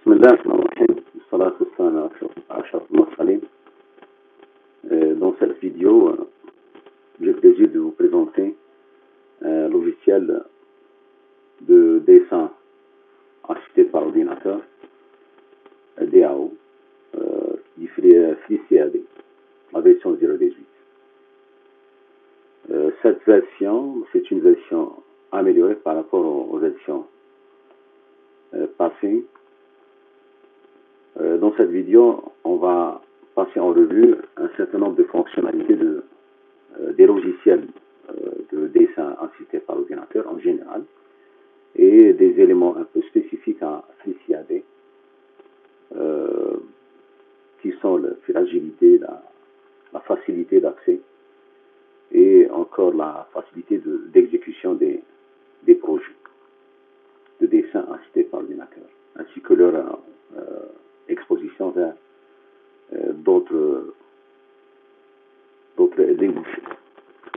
بسم الله الرحمن الرحيم والصلاة والسلام على أشرف المرسلين Euh, Dans cette vidéo, euh, j'ai le plaisir de vous présenter un logiciel de dessin assisté par ordinateur, un DAO, euh, qui fait FreeCAD, la version 0.18. Euh, cette version, c'est une version améliorée par rapport aux, aux versions euh, passées. Euh, dans cette vidéo, on va passer en revue un certain nombre de fonctionnalités euh, des logiciels euh, de dessin assisté par ordinateur en général et des éléments un peu spécifiques à FreeCAD qui sont la fragilité, la, facilité d'accès et encore la facilité de- d'exécution des, projets de dessin assisté par ordinateur, ainsi que leur exposition vers euh, d'autres débouchés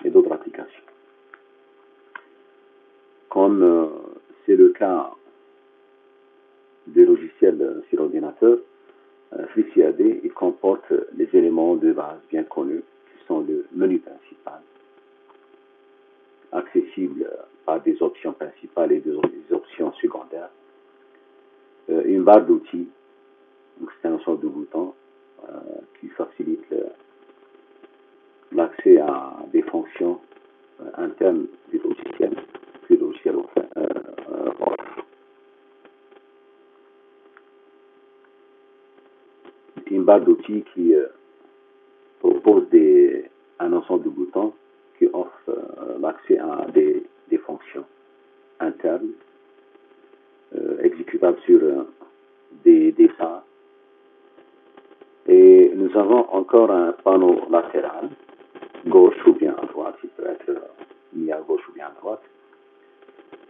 et d'autres applications. Comme euh, c'est le cas des logiciels euh, sur ordinateur, FreeCAD, il comporte les éléments de base bien connus qui sont le menu principal, accessible par des options principales et des options secondaires, une barre d'outils, donc c'est un sorte de bouton euh, qui facilite l'accès à des fonctions euh, internes du logiciel le logiciel offre. euh, euh, offre. C'est une barre d'outils qui euh, propose des, un ensemble de boutons qui offrent euh, l'accès à des, des fonctions internes euh, exécutables sur euh, des dessins et nous avons encore un panneau latéral, gauche ou bien à droite, il peut être mis à gauche ou bien à droite.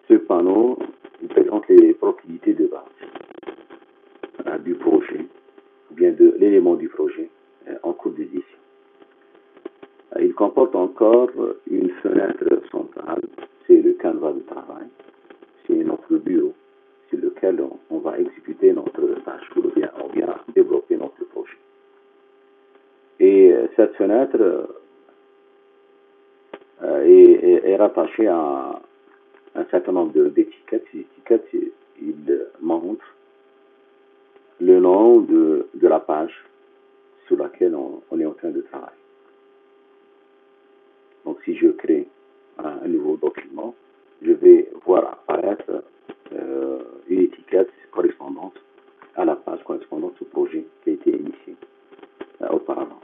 Ce panneau présente les propriétés de base euh, du projet, ou bien de l'élément du projet euh, en cours d'édition. Euh, Il comporte encore une fenêtre centrale, c'est le canevas de travail, c'est notre bureau sur lequel on, on va exécuter notre tâche ou bien, ou bien développer notre projet. Et cette fenêtre euh, est, rattachée à un certain nombre d'étiquettes. Ces étiquettes, montrent le nom de, la page sur laquelle on, est en train de travailler. Donc si je crée un, un nouveau document, je vais voir apparaître euh, une étiquette correspondante à la page correspondante au projet qui a été initié euh, auparavant.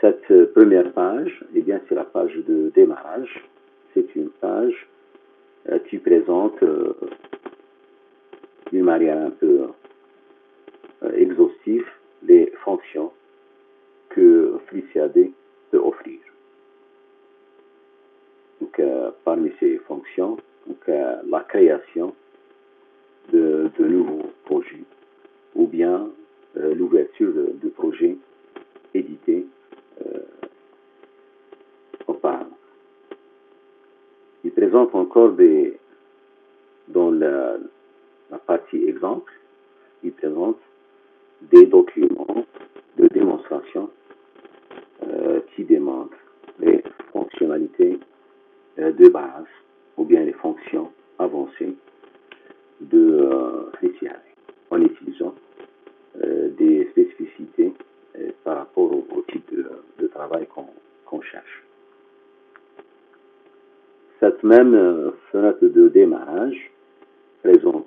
Cette première page, eh bien, c'est la page de démarrage. C'est une page euh, qui présente euh, d'une manière un peu euh, exhaustive les fonctions que FreeCAD peut offrir. Donc, parmi ces fonctions, donc, la création de, nouveaux projets ou bien l'ouverture de projets édités euh. Il présente encore des, dans la, partie exemple, il présente des documents de démonstration euh, qui démontrent les fonctionnalités euh, de base ou bien les fonctions avancées de euh, en utilisant euh, des spécificités euh, par rapport au, au type de, de travail qu'on qu'on cherche. Même euh, fenêtre de démarrage. Présente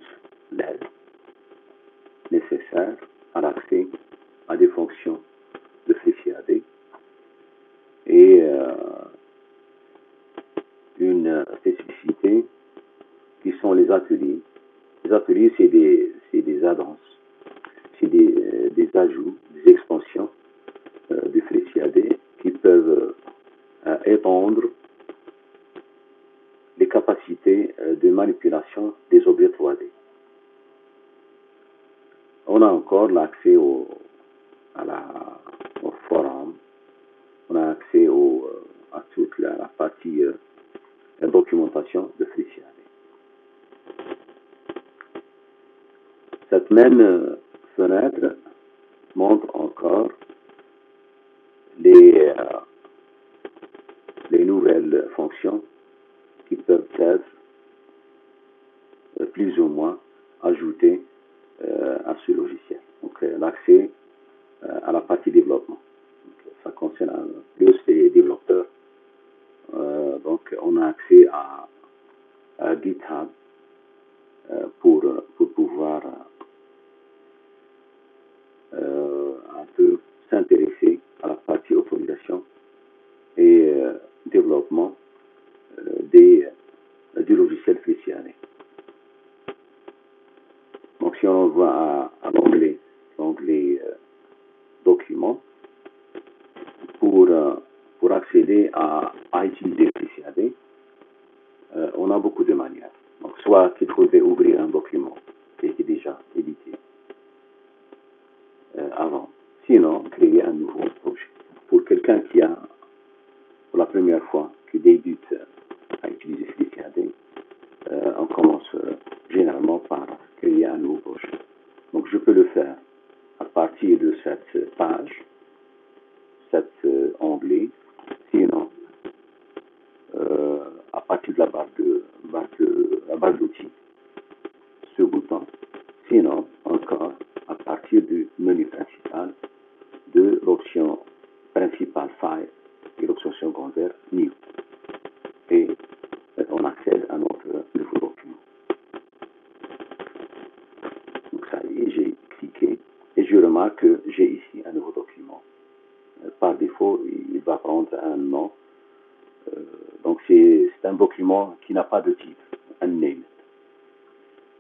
n'a pas de titre, un name.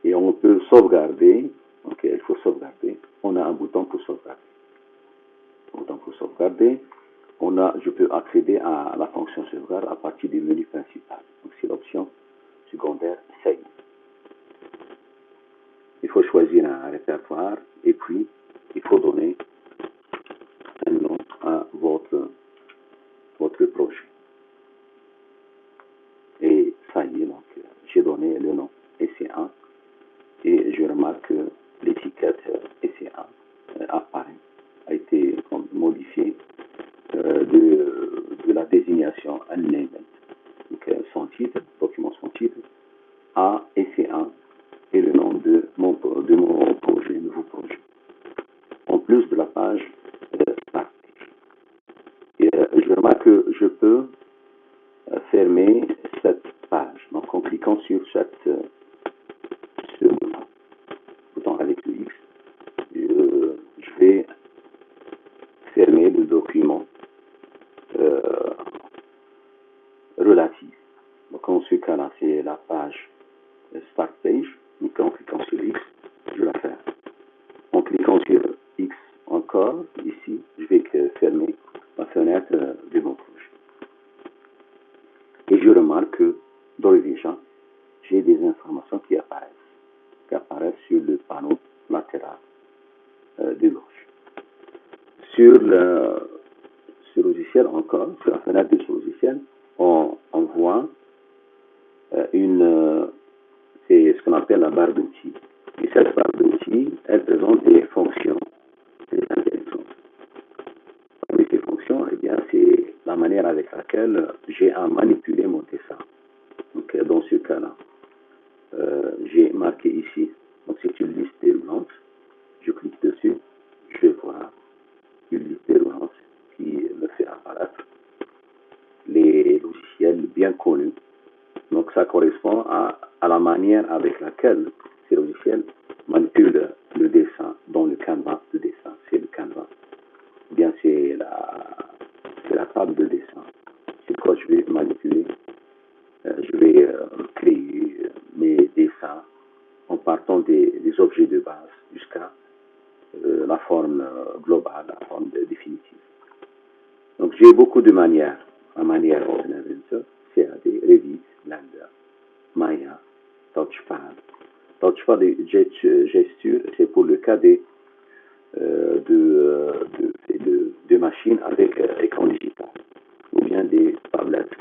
Et on peut sauvegarder, ok, il faut sauvegarder. On a un bouton pour sauvegarder pour sauvegarder, on a, je peux accéder à la fonction sauvegarde à partir du menu principal. Donc c'est l'option secondaire Save. Il faut choisir un répertoire et puis il faut donner un nom à votre, votre projet. Et ça y est, donc j'ai le nom EC1 et je remarque que l'étiquette EC1 apparaît a été modifié euh, de, la désignation unnamed, donc euh, son titre, document son titre, à EC1 et le nom de mon, de mon projet, nouveau projet. En plus de la page euh, Et euh, je remarque que je peux euh, fermer cette Donc en cliquant sur cette, ce bouton, avec le X, je vais fermer le document euh, relatif. Donc en ce cas-là, c'est la page Start Page. Donc en cliquant sur X, je la ferme. En cliquant sur X encore, ici, je vais fermer la fenêtre de mon projet. Et je remarque que dans le déjà, j'ai des informations qui apparaissent, qui apparaissent sur le panneau latéral euh, de gauche sur le, logiciel encore, sur la fenêtre de ce logiciel, on, voit euh, une, c'est ce qu'on appelle la barre d'outils. Et cette barre d'outils, elle présente des fonctions très intéressantes. Parmi ces fonctions, eh bien, c'est la manière avec laquelle j'ai à manipuler mon dessin. Dans ce cas-là, euh, j'ai marqué ici, donc c'est une liste déroulante. Je clique dessus, je vois une liste déroulante qui me fait apparaître les logiciels bien connus. Donc ça correspond à, la manière avec laquelle ces logiciels manipulent le dessin dans le canevas de dessin. C'est le canevas. Ou bien c'est la, table de dessin. C'est quoi je vais manipuler? Euh, je vais créer mes dessins en partant des, objets de base jusqu'à euh, la forme globale, la forme définitive. Donc j'ai beaucoup de manières. La manière ordinaire CAD, Revit, Blender, Maya, Touchpad. Touchpad et gesture, c'est pour le cas des, euh, de, de, de, machines avec euh, écran digital ou bien des tablettes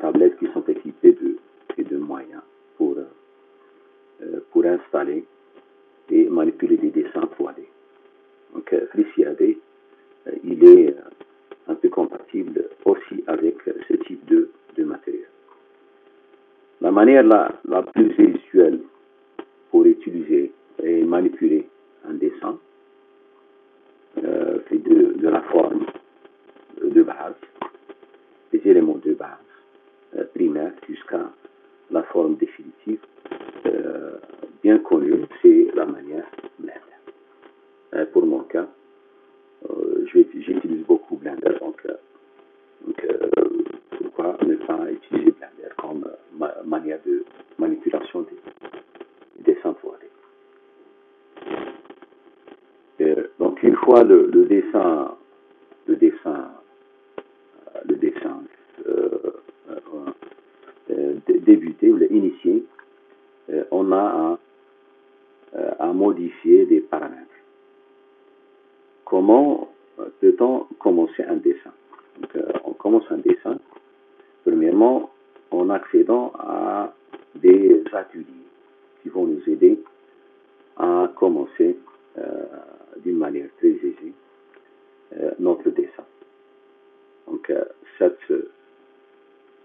tablettes qui sont équipées de, de moyens pour, euh, euh, pour installer et manipuler des dessins 3D. Donc euh, FreeCAD, il est un peu compatible aussi avec ce type de, de matériel. La manière la, la plus très aisée euh, notre dessin. Donc euh, cette,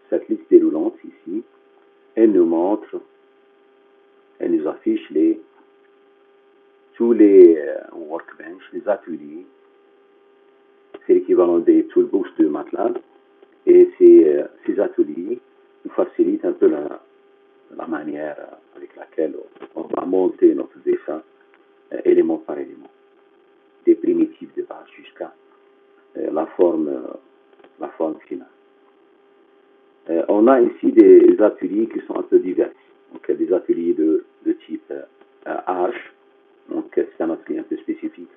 cette liste déroulante ici, elle nous montre, elle nous affiche les, tous les workbench, les ateliers. C'est l'équivalent des toolbox de MATLAB. Et ces, ces ateliers nous facilitent un peu la, la manière avec laquelle on va monter notre dessin euh, élément par élément, des primitives de base jusqu'à euh, la forme, euh, la forme finale. on a ici des ateliers qui sont un peu divers. Donc, des ateliers de, de type H, donc c'est un atelier un peu spécifique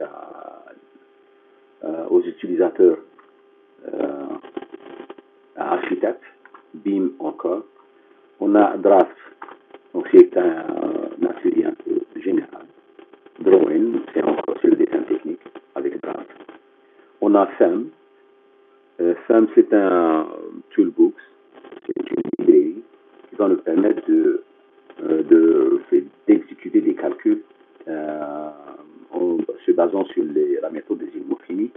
aux utilisateurs architectes, BIM encore. On a Draft, donc c'est un, un atelier un peu général. Drawing, c'est encore sur le dessin technique avec Draft. On a FEM. Euh, FEM, c'est un toolbox, c'est une librairie qui va nous permettre de, euh, d'exécuter des calculs euh, en se basant sur la méthode des finis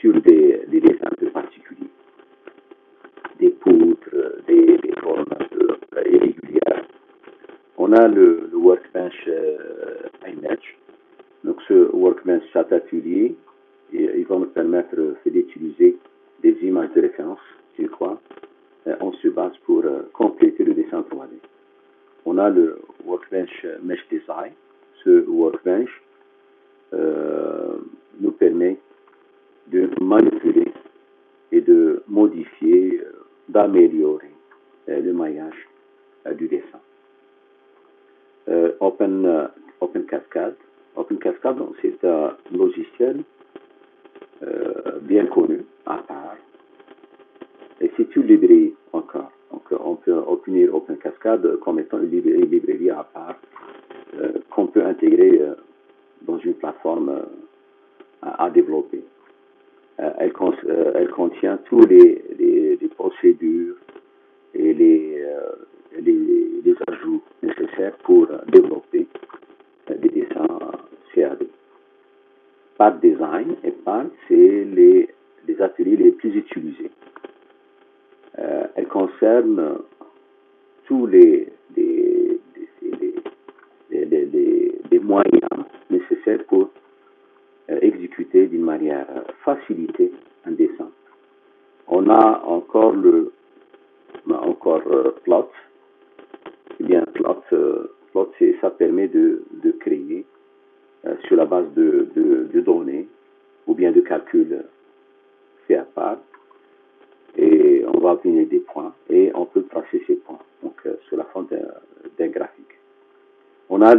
sur des, des dessins un peu particuliers des poutres, des, des formes euh, irrégulières. On a le, le workbench euh, image. Donc ce workbench, et, il va nous permettre d'utiliser des images de référence sur quoi euh, on se base pour euh, compléter le dessin 3D. On a le workbench Mesh Design. Ce workbench euh, nous permet de manipuler et de modifier d'améliorer euh, le maillage euh, du dessin. Euh, Open, Open Cascade. Open Cascade, c'est un logiciel bien connu, à part. Et c'est une librairie encore. Donc, on peut obtenir Open Cascade comme étant une librairie, une à part qu'on peut intégrer dans une plateforme à développer. Elle, contient tous les, procédures et les, euh, les, les, ajouts nécessaires pour développer des dessins CAD. Par design et par, c'est les, ateliers les plus utilisés. Euh, elle concerne tous les, moyens nécessaires pour exécuter d'une manière facilitée un dessin. On a encore le encore euh, plot. Bien, plot, euh, plot ça permet de, de créer euh, sur la base de, de, données ou bien de calculs faits à part. Et on va obtenir des points et on peut tracer ces points donc sur la forme d'un graphique. On a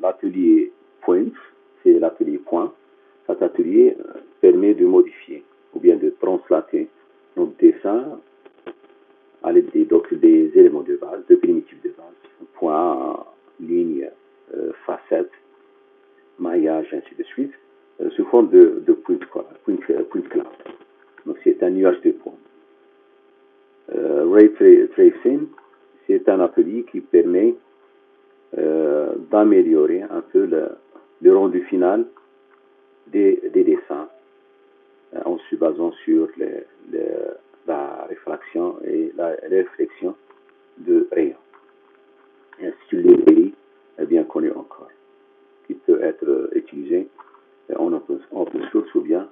l'atelier points, c'est l'atelier point. Cet atelier permet de modifier ou bien de translater notre dessin à l'aide des, des éléments de base, de primitives de base, point, ligne, euh, facette, maillage, ainsi de suite, euh, sous forme de, de point, point, point cloud. Donc c'est un nuage de points. Euh, Ray Tracing, c'est un atelier qui permet euh, d'améliorer un peu le, rendu final des, dessins euh, en se basant sur la réfraction et la réflexion de rayons. Est bien connu encore, qui peut être utilisé en open source ou bien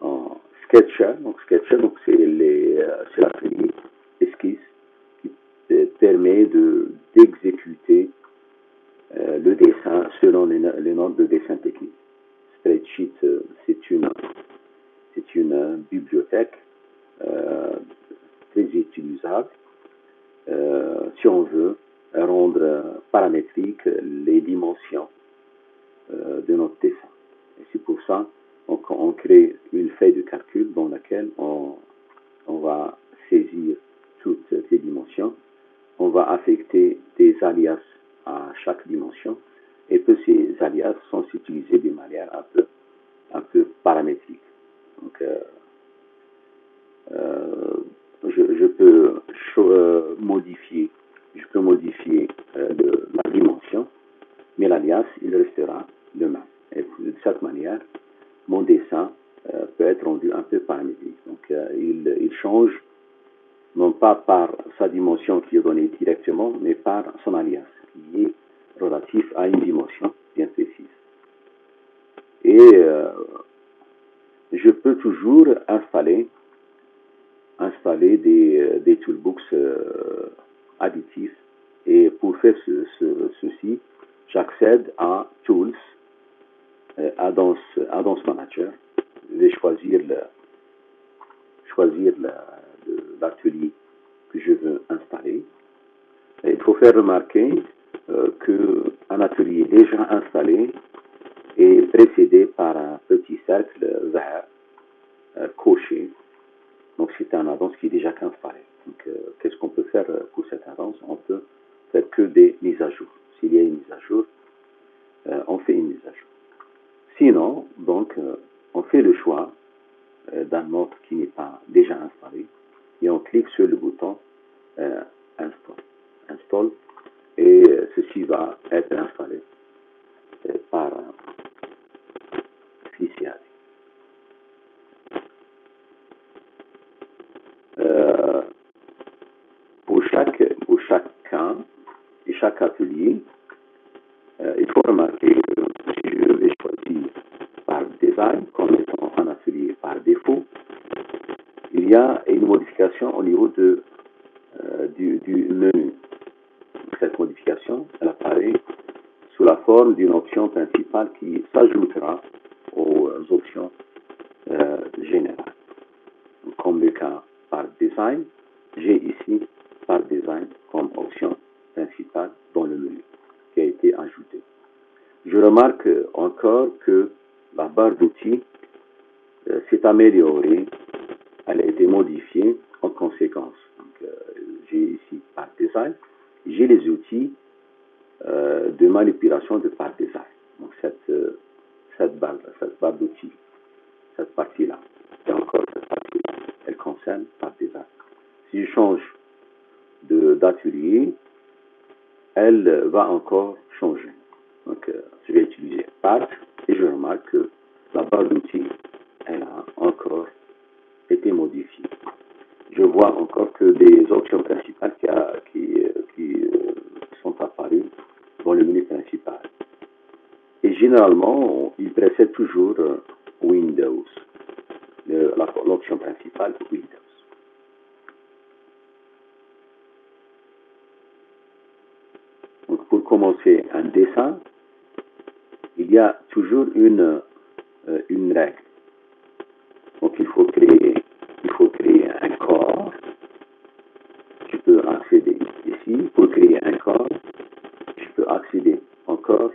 en Sketcher. Donc Sketcher, donc c'est la série esquisse qui permet de d'exécuter euh, le dessin selon les, les normes de dessin technique. Spreadsheet, euh, c'est une, c'est une euh, bibliothèque très utilisable si on veut rendre paramétrique les dimensions de notre dessin. C'est pour ça qu'on on crée une feuille de calcul dans laquelle on, va saisir toutes ces dimensions. On va affecter des alias à chaque dimension et que ces alias sont utilisés de manière un peu, paramétrique. Donc, euh, euh, je, peux euh, modifier, je peux modifier la dimension, mais l'alias, il restera même. Et de cette manière, mon dessin peut être rendu un peu paramétrique. Donc, il, il change non pas par sa dimension qui est donnée directement, mais par son alias qui est relatif à une dimension bien précise. Et euh, je peux toujours installer, installer des, euh, des toolbooks euh, additifs. Et pour faire ceci, j'accède à Tools, Addons, Addons Manager. Je vais choisir l'atelier que je veux installer. il faut faire remarquer euh, qu'un atelier déjà installé est précédé par un petit cercle vert euh, coché. Donc c'est un annonce qui est déjà installé. Donc euh, qu'est-ce qu'on peut faire pour cette annonce On peut faire que des mises à jour. S'il y a une mise à jour, on fait une mise à jour. Sinon, donc, on fait le choix d'un mode qui n'est pas déjà installé et on clique sur le bouton Install. Et euh, ceci va être installé euh, par Fisiari. Euh, pour chaque pour chacun et atelier, il faut remarquer que si je vais choisir par design comme étant un atelier par défaut, il y a une modification au niveau du, du menu cette modification, elle apparaît sous la forme d'une option principale qui s'ajoutera aux options euh, générales. Comme le cas par design, j'ai ici par design comme option principale dans le menu qui a été ajoutée. Je remarque encore que la barre d'outils euh, s'est améliorée, elle a été modifiée en conséquence. Euh, j'ai ici par design j'ai les outils euh, de manipulation de par design. Donc cette, cette barre, cette barre d'outils, cette partie-là, et encore cette partie-là, elle concerne par design. Si je change d'atelier, elle va encore changer. Donc euh, je vais et je remarque que la barre d'outils, elle a encore été modifiée je vois encore que des options principales qui, qui, euh, sont apparues dans le menu principal. Et généralement, il précède toujours euh, Windows, l'option principale Windows. Donc pour commencer un dessin, il y a toujours une, euh, une règle. Donc il faut créer il faut créer un corps. Tu peux accéder ici pour créer un corps. Je peux accéder encore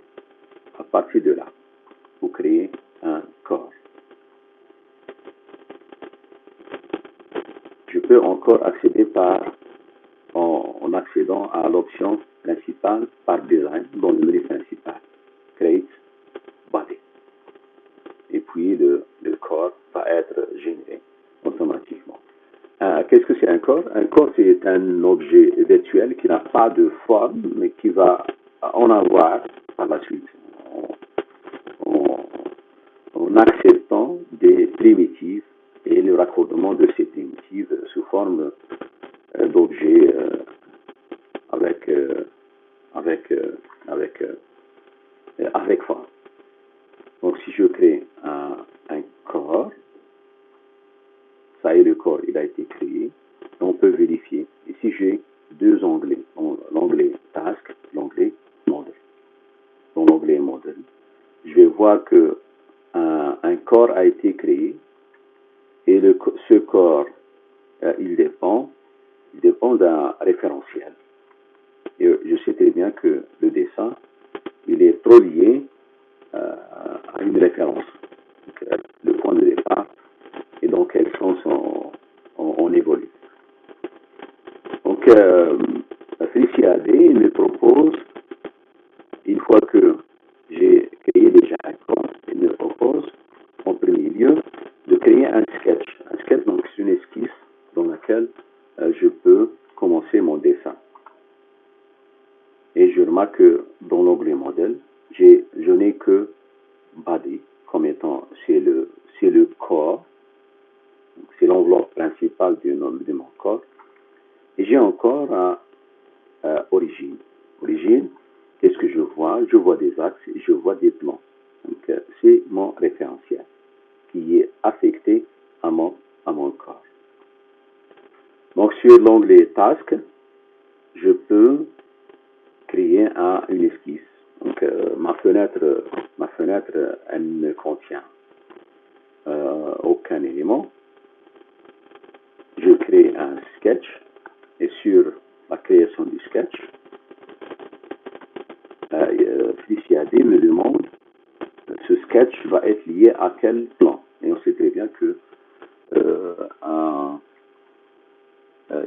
à partir de là pour créer un corps. Je peux encore accéder par en, en accédant à l'option principale par design dans le menu principal. Create body. Et puis le, le corps va être généré automatiquement. Euh, Qu'est-ce que c'est un corps Un corps, c'est un objet virtuel qui n'a pas de forme, mais qui va en avoir par la suite. On, en acceptant des primitives et le raccordement de ces primitives sous forme euh, d'objets euh, avec, euh, avec, avec, avec forme. Donc si je crée un, un corps, ça y est, le corps, il a été créé. On peut vérifier. Ici, j'ai deux onglets. L'onglet Task, l'onglet Model. Dans l'onglet Model, je vais voir que un, un corps a été créé et le, ce corps, euh, il dépend, il dépend d'un référentiel. Et je sais très bien que le dessin, il est trop lié euh, à une référence. Donc, euh, le point de départ et dans quel sens on, on, on évolue. Donc, euh, Félicia AD me propose, une fois que j'ai créé déjà un corps, il me propose en premier lieu de créer un sketch. Un sketch, donc, c'est une esquisse dans laquelle euh, je peux commencer mon dessin. Et je remarque que dans l'onglet modèle, je n'ai que body comme étant, c'est le, c'est le corps, c'est l'enveloppe principale de, de, mon corps. Et j'ai encore un, euh, origine. Origine, qu'est-ce que je vois Je vois des axes et je vois des plans. Donc, euh, mon référentiel qui est affecté à mon, à mon corps. Donc, sur l'onglet Task, je peux créer un, une esquisse. Donc, euh, ma fenêtre, ma fenêtre, elle ne contient euh, aucun élément. Je crée un sketch et sur la création du sketch, euh, D me demande ce sketch va être lié à quel plan? Et on sait très bien que euh, un,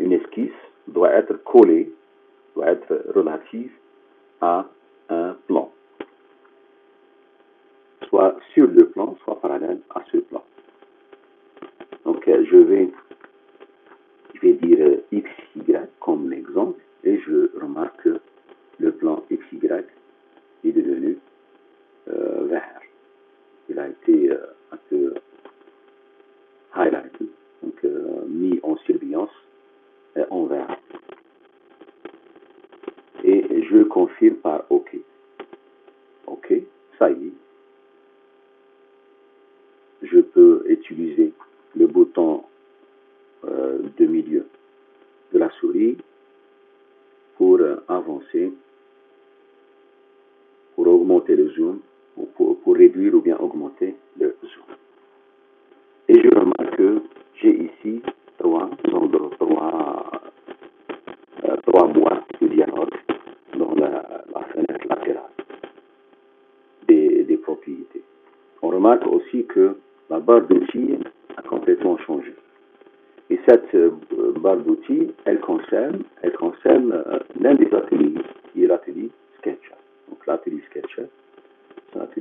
une esquisse doit être collée, doit être relative à un plan. Soit sur le plan, soit parallèle à ce plan. Donc euh, je vais, je vais dire euh, x, y comme exemple et je remarque que le plan x, y est devenu euh, vert. Il a été euh, un peu highlighted, donc euh, mis en surveillance en vert. Et je confirme par OK. OK, ça y est. Je peux utiliser le bouton euh, de milieu de la souris pour euh, avancer, pour augmenter le zoom, ou pour, réduire ou bien augmenter le zoom. Et je remarque que j'ai ici trois, trois, euh, trois boîtes de dialogue dans la, fenêtre latérale des, propriétés. On remarque aussi que la barre d'outils a complètement changé. Et cette euh, barre d'outils, elle concerne, elle concerne euh, l'un des ateliers, qui est l'atelier Sketcher. Donc l'atelier Sketcher,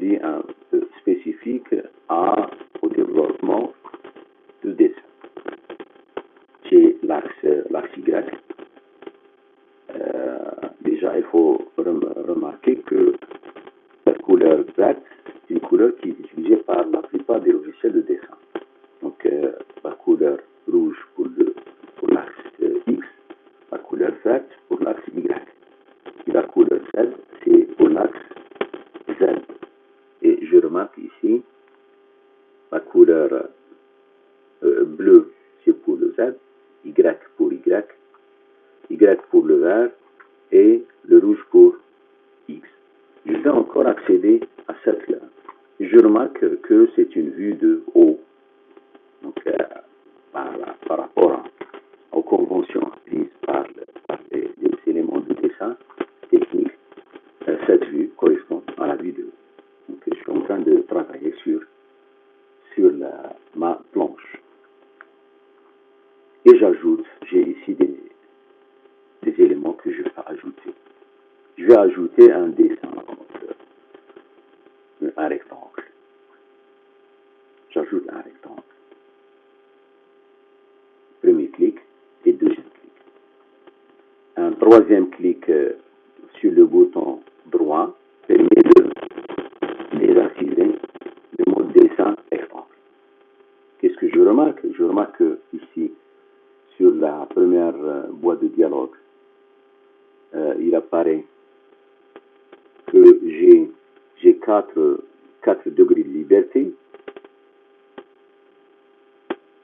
c'est un atelier un peu spécifique à, au développement du dessin. J'ai l'axe Y. Euh, déjà, il faut remarquer que la couleur verte, c'est une couleur qui est utilisée par la plupart des logiciels de dessin. Donc, euh, la couleur rouge pour le pour l'axe euh, X, la couleur verte pour l'axe Y. Et la couleur Z, c'est pour l'axe Z. Et je remarque ici, la couleur euh, bleue, c'est pour le Z, Y pour Y, Y pour le vert et le rouge pour X. Je vais encore accéder à cette là. Je remarque que c'est une vue de haut. Donc, euh, par, par, rapport à, aux conventions prises par, par les, les, éléments de dessin technique, euh, cette vue correspond à la vue de. Donc, je suis en train de travailler sur, sur la, ma planche. Et j'ajoute, j'ai ici des, des éléments que je vais ajouter. Je vais ajouter un dessin, un rectangle. J'ajoute un rectangle. Premier clic et deuxième clic. Un troisième clic euh, sur le bouton droit permet de désactiver le mode dessin remarque, je remarque que ici, sur la euh, boîte de dialogue, euh, il apparaît que j'ai j'ai quatre, degrés de liberté.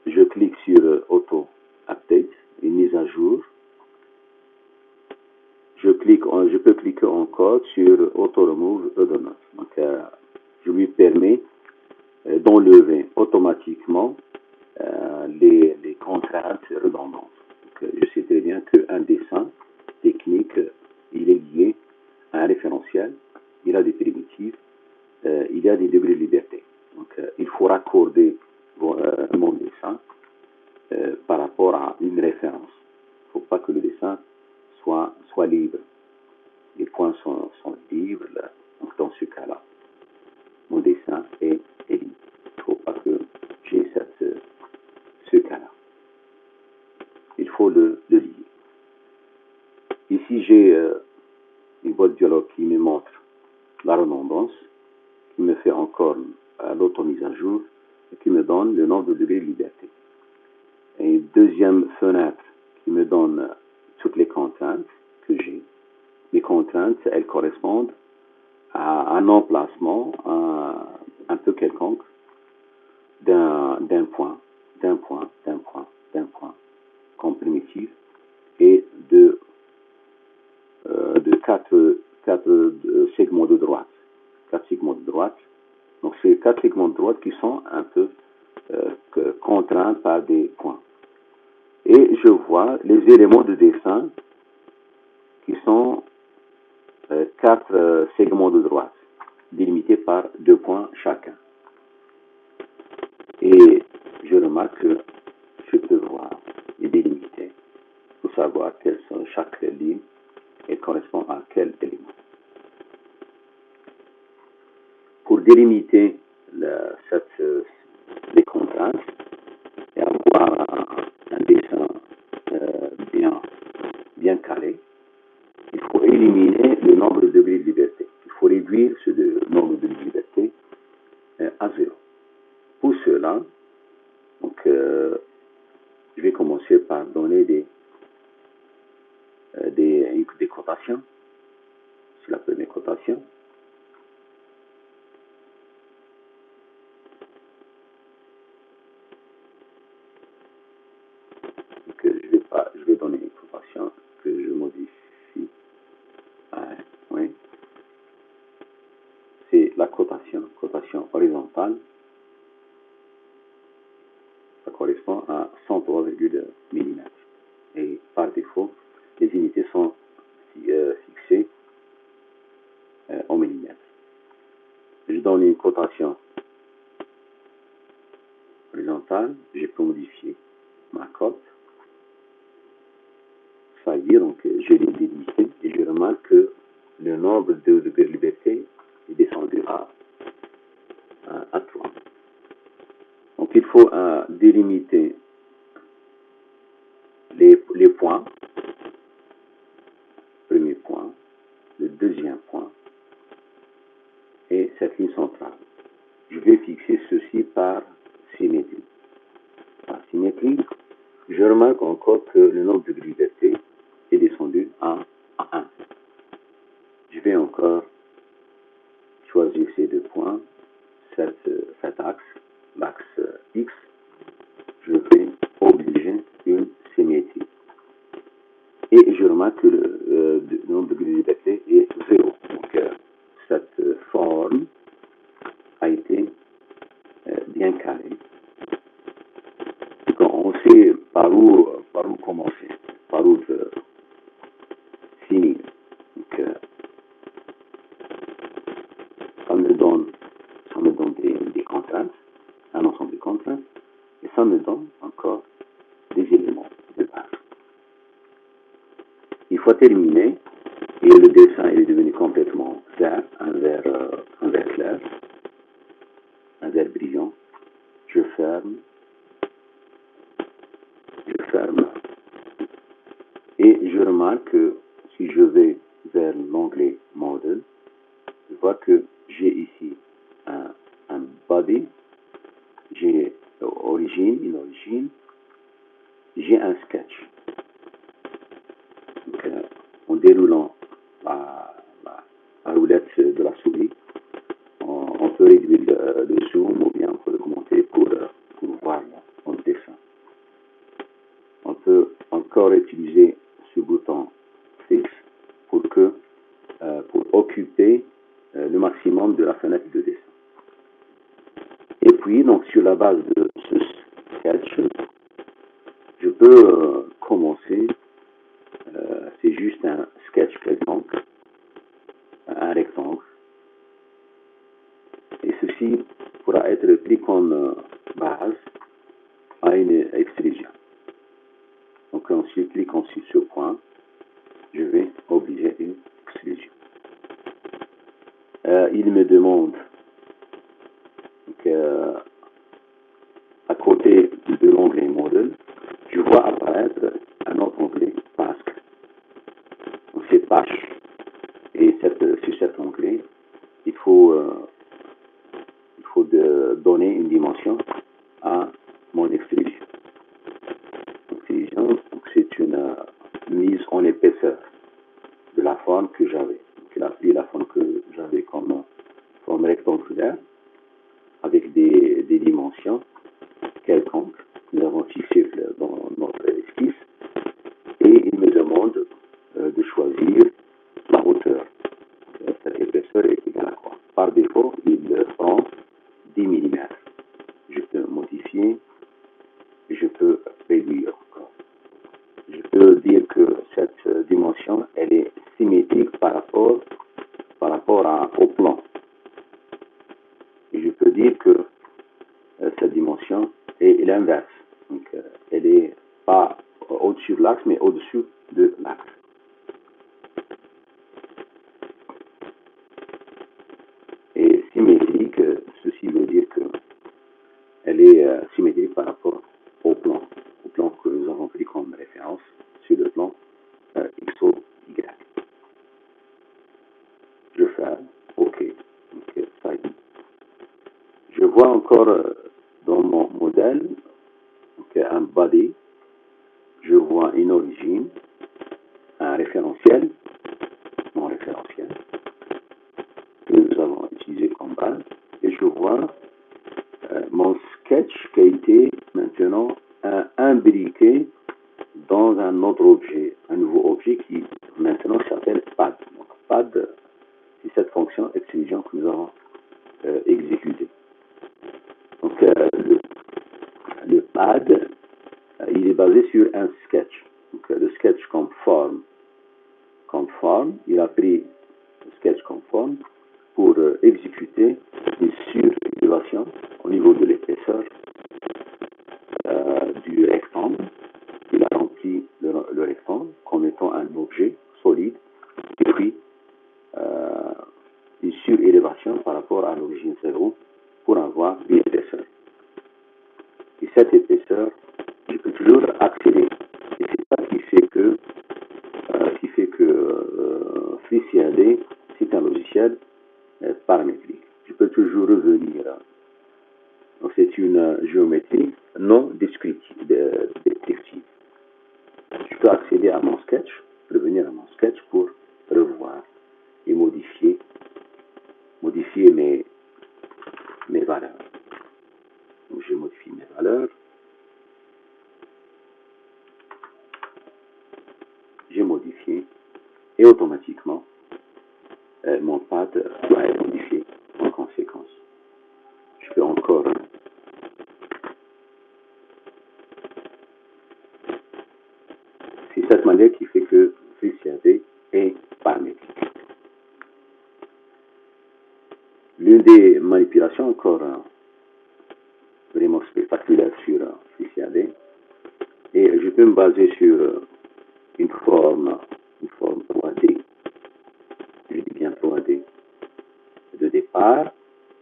Je clique sur euh, Auto Update, une mise à jour. Je, clique, je peux cliquer encore sur Auto Remove Redundant. Donc, je lui permets d'enlever automatiquement les, les contraintes redondantes. Donc, euh, je sais très bien qu'un dessin technique, il est lié à un référentiel, il a des primitives, euh, il y a des degrés de liberté. Donc, euh, il faut raccorder euh, mon dessin par rapport à une référence. Il ne faut pas que le dessin soit, soit libre. Les points sont, sont libres. là. Donc, dans ce cas-là, mon dessin est, est libre. Il ne faut pas que j'ai ce cas-là. Il faut le, le lier. Ici, j'ai euh, une boîte de dialogue qui me montre la redondance, qui me fait encore euh, l'auto-mise à jour et qui me donne le nombre de degrés de liberté. Et une deuxième fenêtre qui me donne euh, toutes les contraintes que j'ai. Les contraintes, elles correspondent à un emplacement un, peu quelconque d'un point, d'un point, d'un point, d'un point, comme primitive, et euh, de quatre, euh, segments de droite. Quatre segments de droite. Donc, c'est quatre segments de droite qui sont un peu euh, contraints par des points. Et je vois les éléments de dessin qui sont euh, quatre euh, segments de droite, délimités par deux points chacun. Et je remarque que je peux voir et délimiter pour savoir quelles sont chaque ligne et correspond à quel élément. Pour délimiter cette, euh, les contraintes et avoir un, dessin euh, bien, bien carré, il faut éliminer le nombre de degrés de liberté. Il faut réduire ce de- nombre de liberté euh, à zéro. Pour cela, donc, je vais commencer par donner des, des, des cotations. C'est la première cotation. Donc, euh, je vais pas, je vais donner une cotation que je modifie. Ah, oui. C'est la cotation, cotation horizontale. Ça correspond à 103, mm. Et par défaut, les unités sont euh, fixées euh, en millimètres. Je cotation horizontale, je peux modifier ma cote. Ça veut dire, donc, je l'ai délimité et je remarque que le nombre de de liberté est descendu à, à, à 3. Donc, il faut euh, délimiter les points. Premier point, le deuxième point et cette ligne centrale. Je vais fixer ceci par symétrie. Par symétrie, je remarque encore que le nombre de liberté est descendu à, à 1. Je vais encore choisir ces deux points, euh, cet axe, l'axe euh, X, je vais obliger une symétrie. Et je remarque que le, euh, nombre de liberté est 0. Donc, euh, cette euh, forme a été euh, bien carrée. Donc, on sait par où, par où commencer, par où euh, finir. Donc, euh, ça me donne, ça me donne des, des contraintes, un ensemble de contraintes, et ça me donne encore des éléments de base. Terminer, et le utiliser ce bouton fixe pour, que, euh, pour occuper euh, le maximum de la fenêtre de dessin. Et puis, donc, sur la base de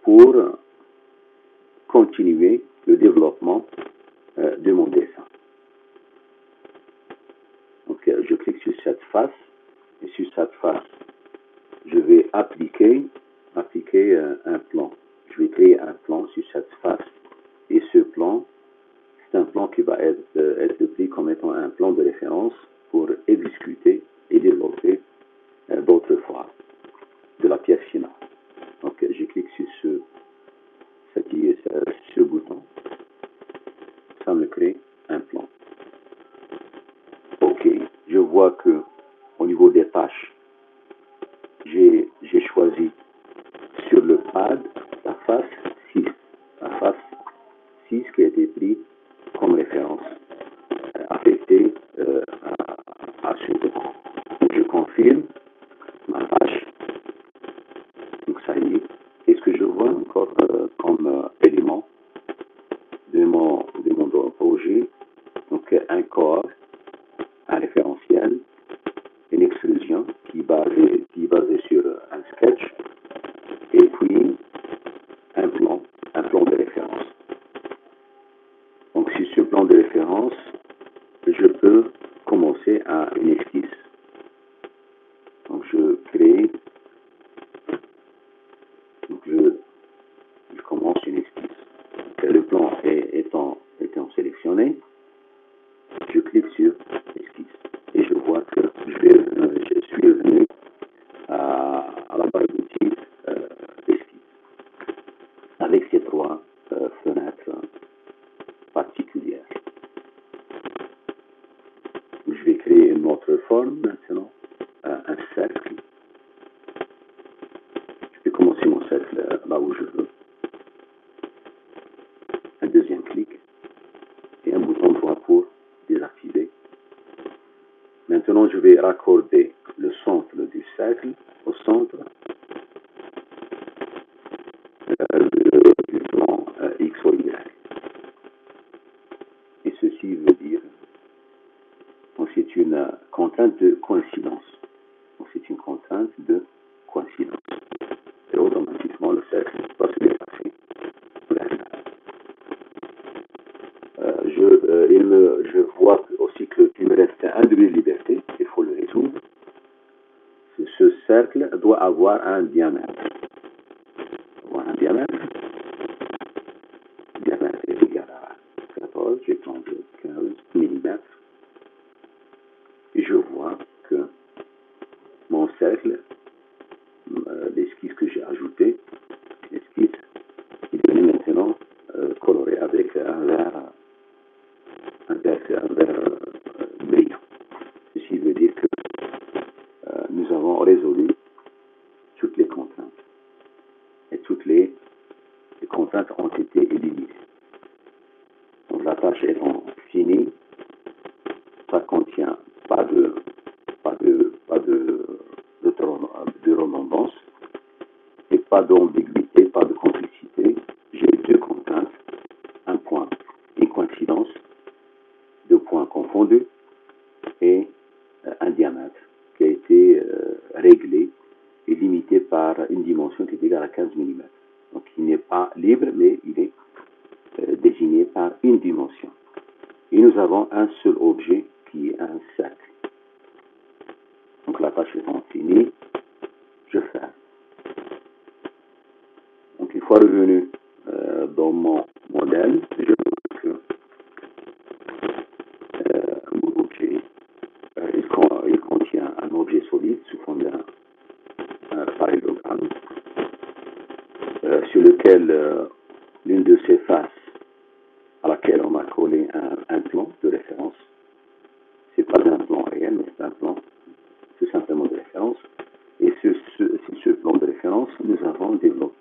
pour continuer le développement euh, de mon dessin. Donc, euh, je clique sur cette face et sur cette face, je vais appliquer, appliquer euh, un plan. Je vais créer un plan sur cette face et ce plan, c'est un plan qui va être, être pris comme étant un plan de référence pour exécuter et développer d'autres fois de la pièce finale. Donc je clique sur ce, ce, ce bouton. Ça me crée un plan. Ok, je vois que au niveau des tâches, j'ai choisi sur le pad la face 6, la face 6 qui a été prise comme référence euh, affectée euh, à, à ce bouton. Je confirme kur yra kur Exactly. référentiel, donc c'est un plan tout simplement de référence. Et sur ce plan de référence, nous avons développé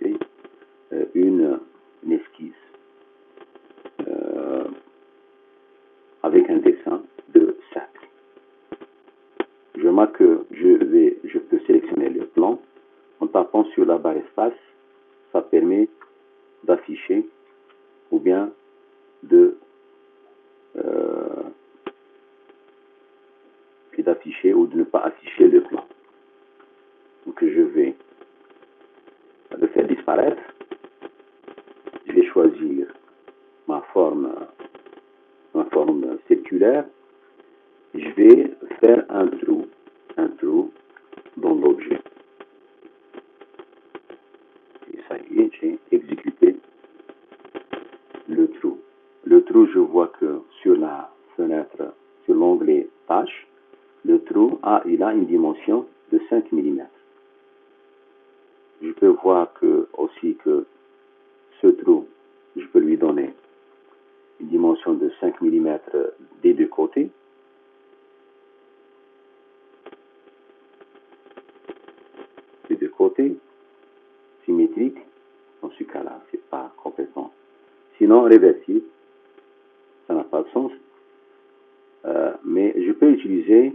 utiliser.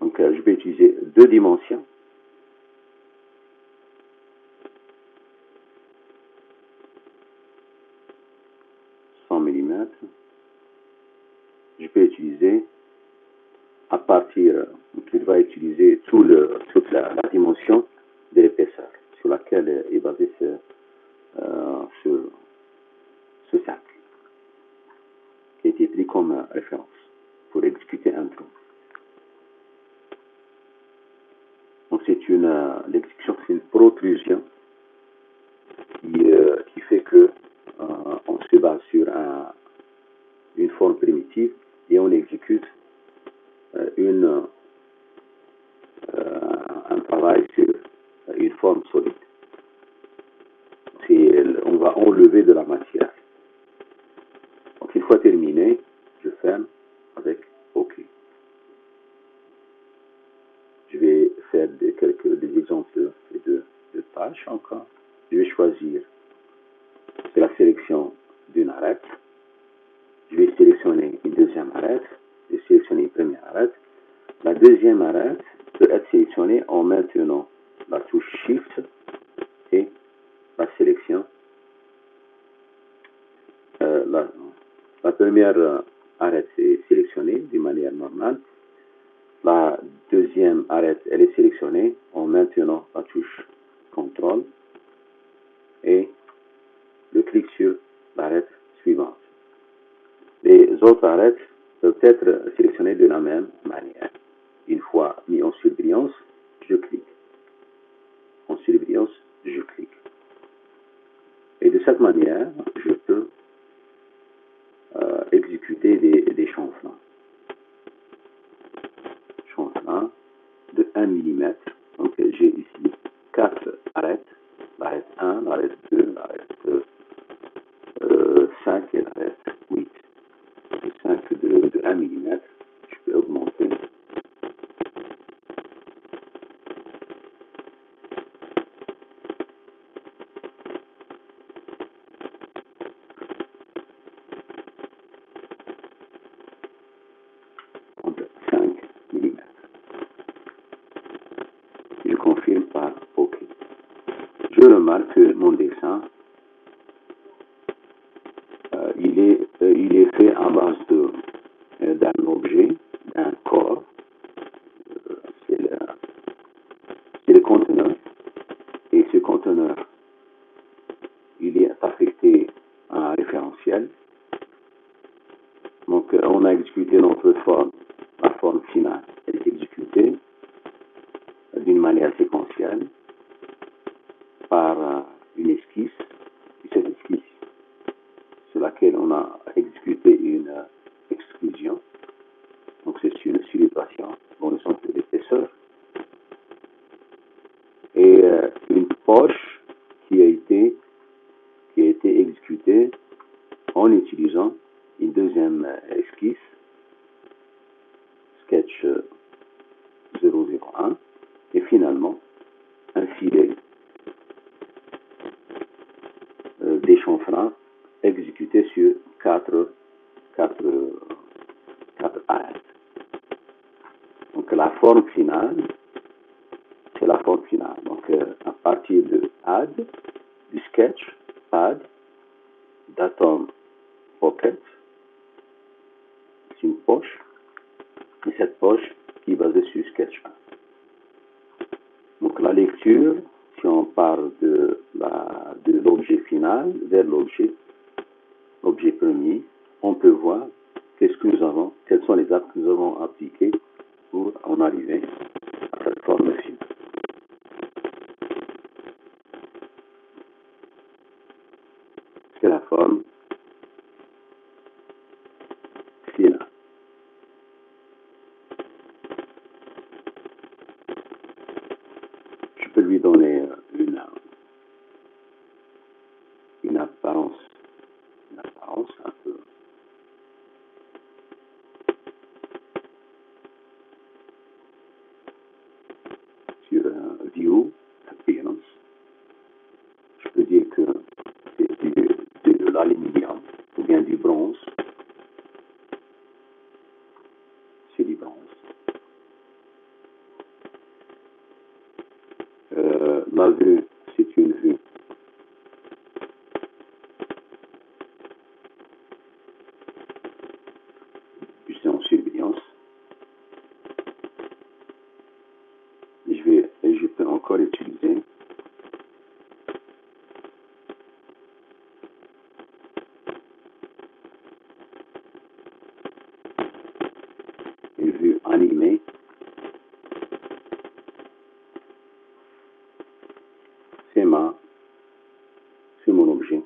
Donc euh, je vais utiliser deux dimensions. Mm je peux utiliser à partir donc il va utiliser tout le, toute la, dimension de l'épaisseur sur laquelle est basé ce cercle qui a été pris comme référence pour exécuter un trou. Donc c'est une l'exécution, c'est une protrusion qui, euh, fait que euh, on se base sur un, une forme primitive et on exécute euh, une, euh, un travail sur une forme solide. On va enlever de la matière. Je ferme avec OK. Je vais faire des, quelques des exemples de, de tâches encore. Je vais choisir la sélection d'une arête. Je vais sélectionner une deuxième arête. Je vais sélectionner une première arête. La deuxième arête peut être sélectionnée en maintenant la touche Shift et la sélection. Euh, la, première arête est sélectionnée d'une manière normale. La deuxième arête, elle est sélectionnée en maintenant la touche CTRL et le clic sur l'arête suivante. Les autres arêtes peuvent être sélectionnées de la même manière. Une fois mis en surbrillance, je clique. En surbrillance, je clique. Et de cette manière, je peux des, des changements. Changements de 1 mm. Donc j'ai ici 4 arêtes. L'arête 1, l'arête 2, l'arête euh, 5 et l'arête 8. 5 de, de 1 mm. Je peux augmenter. Donc 5 mm. Je confirme par OK. Je remarque que mon dessin euh, il, est, euh, il est fait en base de, euh, d'un objet, d'un corps. Euh, c'est le, c'est le conteneur. Et ce conteneur, il est affecté à un référentiel. Donc euh, on a exécuté notre forme, la forme finale. Elle est exécutée d'une manière séquentielle par euh, une esquisse. Et cette esquisse sur laquelle on a exécuté une euh, exclusion. Donc c'est une célébration dans le sens de l'épaisseur. Et euh, une poche qui a été qui a été exécutée en utilisant une deuxième euh, esquisse, sketch euh, 001, et finalement un filet euh, d'échanfrant exécuté sur quatre, quatre, quatre arêtes. Donc la forme finale, c'est la forme finale. Donc euh, à partir de add, du sketch, add, datum pocket, c'est une poche, et cette poche qui est basée sur sketch 1. Donc la lecture, si on parle de la, de l'objet final vers l'objet, l'objet premier, on peut voir qu'est-ce que nous avons, quels sont les actes que nous avons appliqués pour en arriver à cette forme finale. C'est la forme Euh, olduğunu bir şey.